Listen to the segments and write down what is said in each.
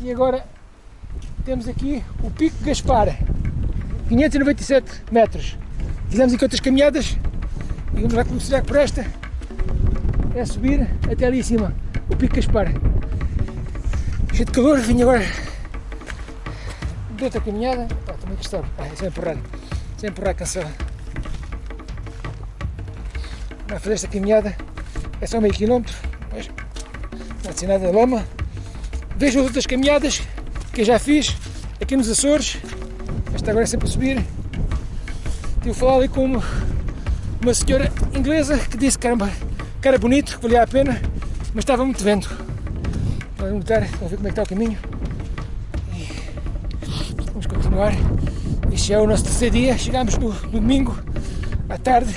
E agora temos aqui o Pico Gaspar, 597 metros. Fizemos aqui outras caminhadas e vamos lá começar por esta. É subir até ali em cima, o Pico Gaspar. Cheio de calor, vim agora de outra caminhada. Pá, também gostar. Ah, só empurrar. Sem empurrar cancela. Vamos fazer esta caminhada. É só meio quilómetro. Mas não há nada de lama. Vejam as outras caminhadas que eu já fiz aqui nos Açores. Esta agora é sempre a subir. Tive a falar ali com uma, uma senhora inglesa que disse que era bonito, que valia a pena, mas estava muito vento. Vamos voltar, vamos ver como é que está o caminho. E vamos continuar. Este é o nosso terceiro dia. Chegámos no, no domingo à tarde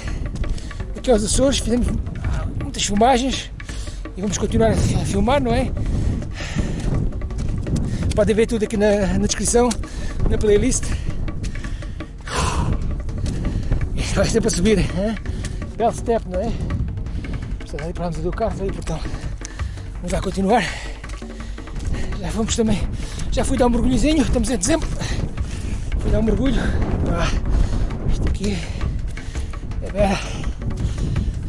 aqui aos Açores, fizemos muitas filmagens e vamos continuar a filmar, não é? Podem ver tudo aqui na, na descrição, na playlist. Isto vai ser para subir, belo step, não é? Portanto, ali parámos do carro, ali, portão. Vamos lá continuar. Já vamos também, já fui dar um mergulhozinho, estamos em dezembro. Fui dar um mergulho. Ah, isto aqui é bem,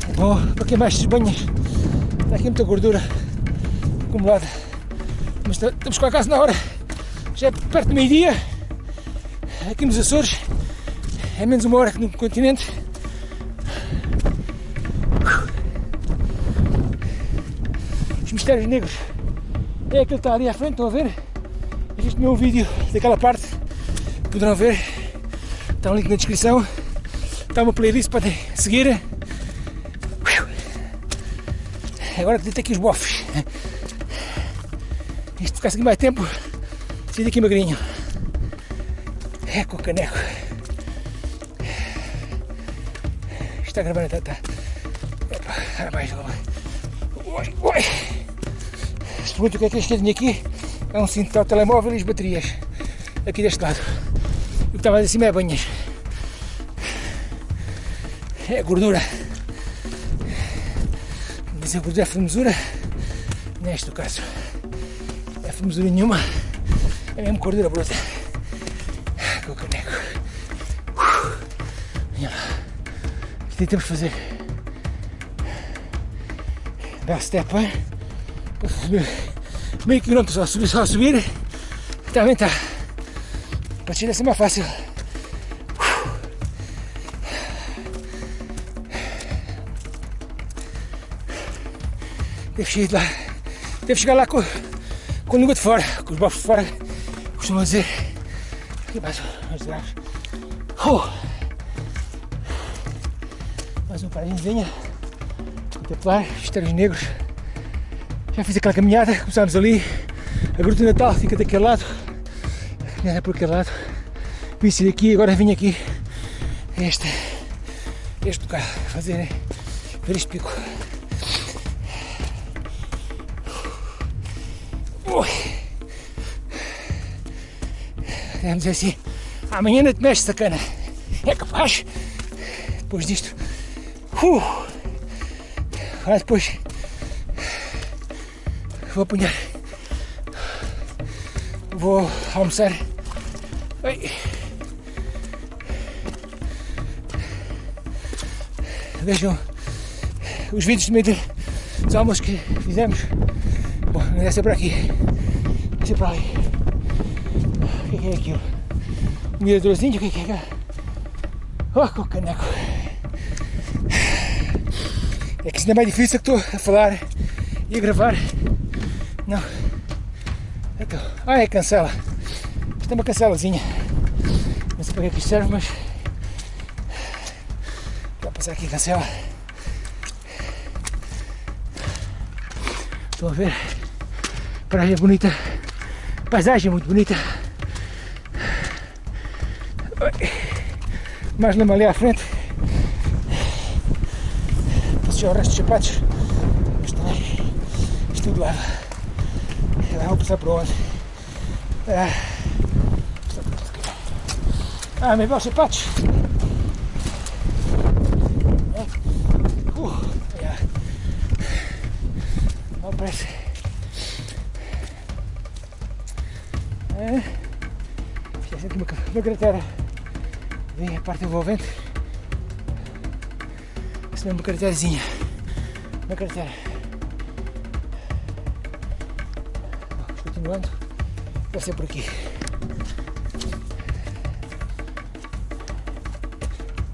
é bom para quem mais se banhas. Está aqui muita gordura acumulada. Mas estamos com a casa na hora. Já é perto do meio-dia. Aqui nos Açores. É menos uma hora que no continente. Os mistérios negros. É aquele que está ali à frente, estão a ver? Existe meu vídeo daquela parte. Poderão ver. Está um link na descrição. Está uma playlist para seguir. Agora tem aqui os bofes. Isto ficasse aqui mais tempo, saí daqui magrinho. É com o caneco. Está gravando, está, está. Epa, mais Oi, oi. Se pergunta o que é que este tenho aqui, é um cinto de telemóvel e as baterias. Aqui deste lado. O que estava acima é banhas. É gordura. Mas a gordura é formosura. Neste caso formosura nenhuma, é mesmo gordura bruta. Com o caneco. Olha lá. Isto aí temos que fazer. Dar step, hein? Para subir meio quilômetro só subir, só subir. Está. Para tirar ser mais fácil. Deve chegar lá. Deve chegar lá com com a língua de fora, com os bofos de fora, costumam dizer. Aqui mais uns graus. Uh! Mais uma paragemzinha. Contemplar, mistérios negros. Já fiz aquela caminhada, começámos ali. A Gruta Natal fica daquele lado. A caminhada é por aquele lado. Vim sair daqui, agora vim aqui. Este, este bocado, fazer, ver este pico. Vamos dizer assim, amanhã não te mexe sacana. É capaz, depois disto, uh, agora depois vou apanhar, vou almoçar. Ai. Vejam os vídeos de meio dos almoços que fizemos. Bom, não deve ser por aqui, deve ser por ali. Que é aquilo? Um miradorzinho? O que é que é? Oh, com caneco. É que isso ainda é mais difícil que estou a falar e a gravar. Não. Então, ah, é cancela. Isto é uma cancelazinha. Não sei para que é que isto serve, mas. Vou passar aqui cancela. Estão a ver? Praia bonita. Paisagem muito bonita. Mais lama ali à frente. Passei o resto dos sapatos. Mas também isto tudo lava. Agora vou passar para onde? Ah, ah meus belos sapatos. Uh, yeah. Não parece. É. Fiz aqui uma, uma cratera bem a parte envolvente. Essa é uma craterazinha. Uma cratera. Vamos continuando. Vai ser por aqui.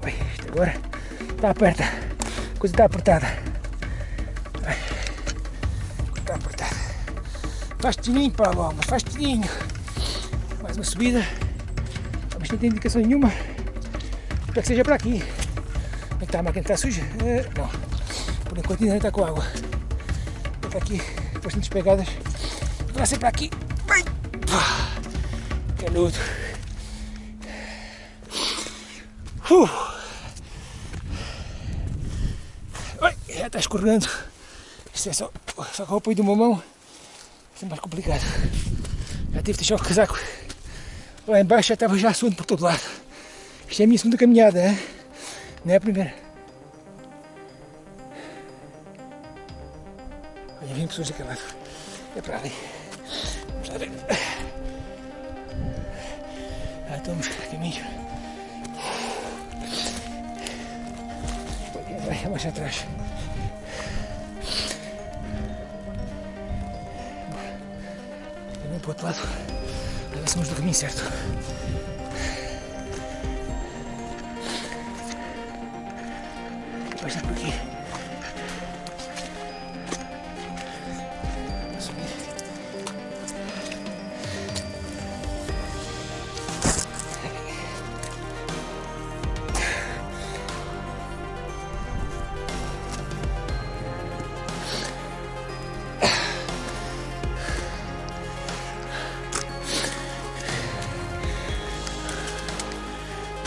Ui, isto agora está aperta. A coisa está apertada. Ai, Está apertada. Faz tininho para mas faz tininho. Mais uma subida. Mas não tem indicação nenhuma. Para que seja para aqui. Como é que está a máquina? Está suja? Eh, não. Por enquanto ainda está com água. Está aqui bastantes pegadas. Vai ser para aqui. Ai. Canudo. Uh. Ai, já está escorregando. Isto é só, só com o apoio de uma mão. Isso é mais complicado. Já tive de deixar o casaco lá embaixo, já estava já suando por todo lado. Isto é a minha segunda caminhada, não é a primeira. Olha, vem pessoas daquele lado. É para ali. Vamos lá ver. Ah, estamos a caminho. Vai, mais atrás. Também para o outro lado. Vamos do caminho certo. Vai estar por aqui.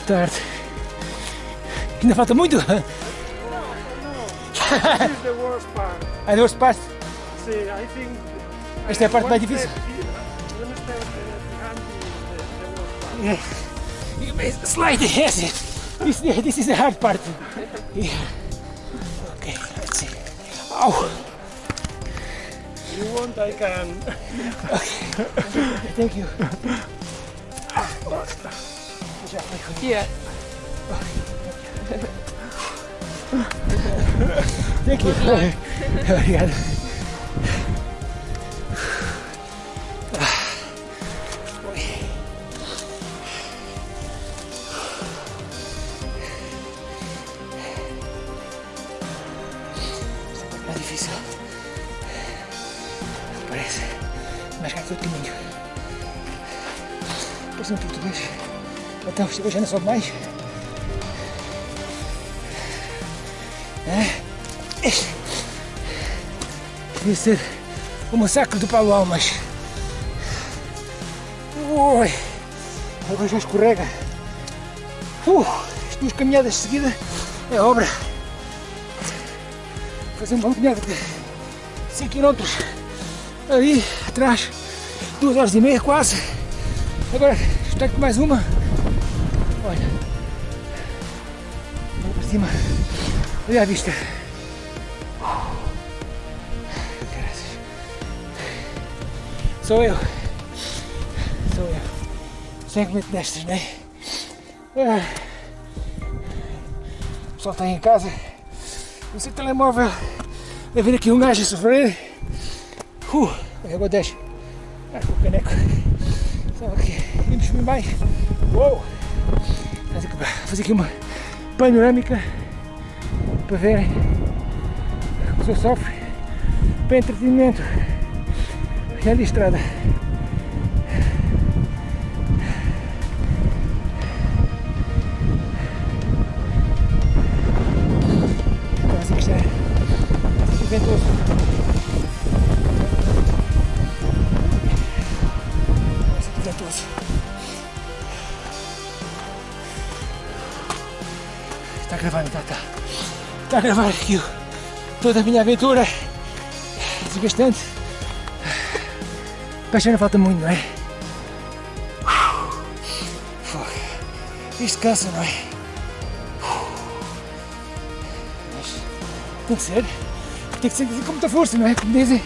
Tarde. Ainda falta muito? this is the worst part. And the worst part? See, I think... It's the uh, part más difícil. Yes. Slide, yes. This, this is the hard part. Yeah. Okay, let's see. Oh. You want, I can. okay. Thank you. Yeah. Okay. Thank you. Obrigado. Mais difícil. Parece. Mais cá que o caminho. Parece um português. Então, chegou já não sobe mais. Devia ser o massacre do Paulo Almas. Ui. Agora já escorrega. Uh, as duas caminhadas de seguida é obra. Fazer uma caminhada de 5 km ali atrás, 2 horas e meia quase. Agora espero que mais uma. Olha. Olha para cima. Olha a vista. Sou eu. Sou eu. Sempre meto destas, não é? Ah. O pessoal está aí em casa. No seu telemóvel. Vai vir aqui um gajo a sofrer. Uh, agora deixa. Ah, com o caneco. Só aqui. Vamos subir mais. Uou! Aqui- Fazer aqui uma panorâmica para verem o que sofre para entretenimento. Já de estrada. Assim que está. Ventoso. Assim que ventoso. Está a gravar, está, está. A gravar aqui toda a minha aventura. Desgastante. Não falta muito, não é? Fogo. Isto cansa, não é? Mas tem que ser. Tem que ser com muita força, não é? Como dizem.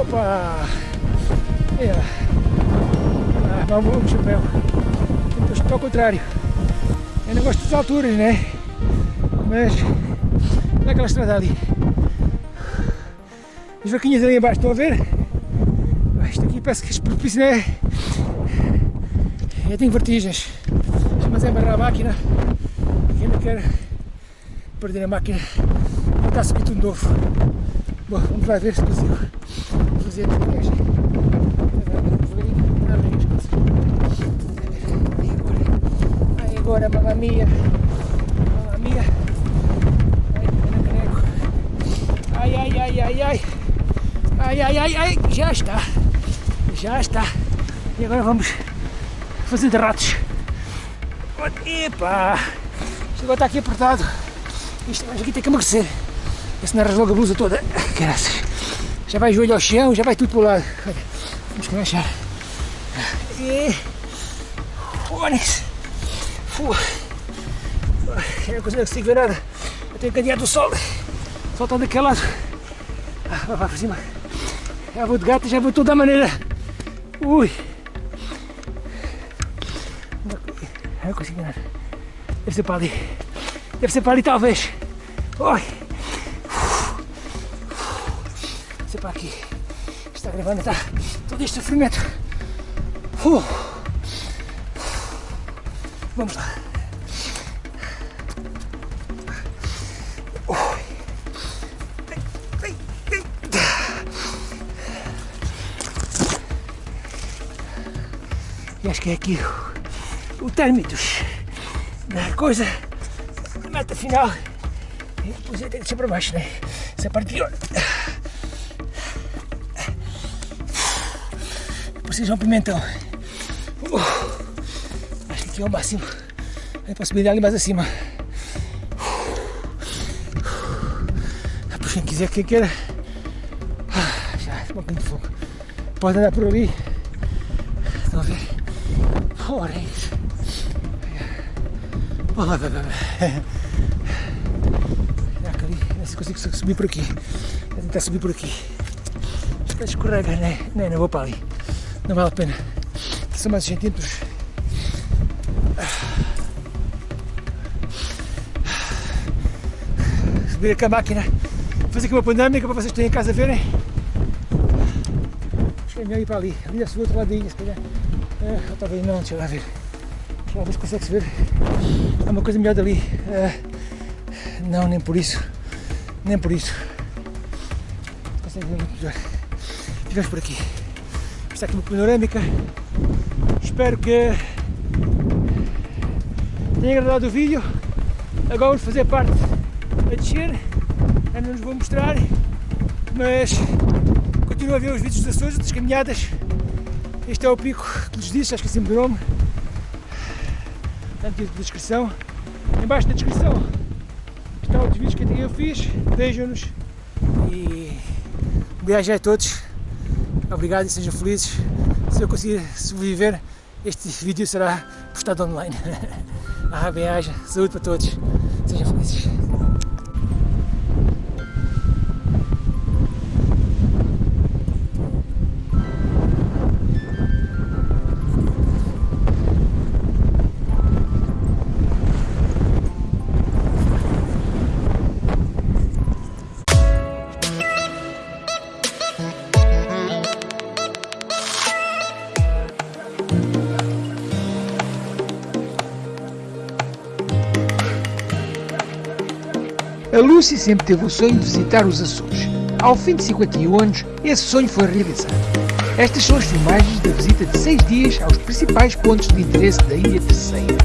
Opa! É. Ah, vamos, chapéu. Depois para o contrário. Eu não gosto das alturas, né? Mas olha aquela estrada ali. As vaquinhas ali embaixo, estão a ver? Ah, Isto aqui parece que é propício, né? Eu tenho vertigens. Mas é amarrar a máquina. Quem não quer perder a máquina, está a subir tudo novo. Bom, vamos lá ver se consigo fazer a viagem. Aí agora, mamma mia, mamma mia. Ai. Ai, ai, ai, ai, ai. Ai, ai, ai, já está. Já está. E agora vamos fazer de ratos. Epa! Isto agora está aqui apertado. Isto mas aqui tem que emagrecer. Esse não rasga a blusa toda. Graças. Já vai joelho ao chão, já vai tudo para o lado. Olha, vamos começar. E. Fónix. Fu. Eu não consigo ver nada. Eu tenho que ganhar do sol. O sol está daquele lado. Ah, vai para cima. Já vou de gato, já vou toda a maneira. Ui. Não consigo nada. Deve ser para ali. Deve ser para ali talvez. Oi. Deve ser para aqui. Está gravando, está todo este sofrimento. Vamos lá. E acho que é aqui o, o térmitos da coisa, a meta final. E depois tenho que descer para baixo, né? Essa é a parte pior. Um pimentão. Uh, acho que aqui é o máximo. A possibilidade ali mais acima. Por quem quiser, quem queira. Ah, já, um pouquinho de fogo. Pode andar por ali. Estão a ver? Ora, é. Olha lá, vai, vai, vai. Sei se consigo subir por aqui. Vou tentar subir por aqui. Acho que escorrega, né? Não, não vou para ali. Não vale a pena. Aqui são mais centímetros. Subir com a máquina. Fazer aqui uma panorâmica para vocês que estão em casa verem. Acho que é melhor ir para ali. Ali é o outro ladinho, se calhar. Ou talvez não, deixa lá ver. Deixa lá ver se consegue-se ver. Há uma coisa melhor dali. Ah, não, nem por isso. Nem por isso. Consegue ver muito melhor. Ficamos por aqui. Está aqui uma panorâmica. Espero que tenha agradado o vídeo. Agora vamos fazer parte a descer. Ainda não nos vou mostrar. Mas continuo a ver os vídeos das Açores, das caminhadas. Este é o pico que lhes disse, acho que é sempre o nome. Está na descrição. Embaixo na descrição está outros vídeos que eu fiz. Vejam-nos e um beijo a todos. Obrigado e sejam felizes. Se eu conseguir sobreviver, este vídeo será postado online. Ah, bem-aja, saúde para todos. Sejam felizes. A Lucy sempre teve o sonho de visitar os Açores. Ao fim de 51 anos, esse sonho foi realizado. Estas são as filmagens da visita de 6 dias aos principais pontos de interesse da Ilha Terceira.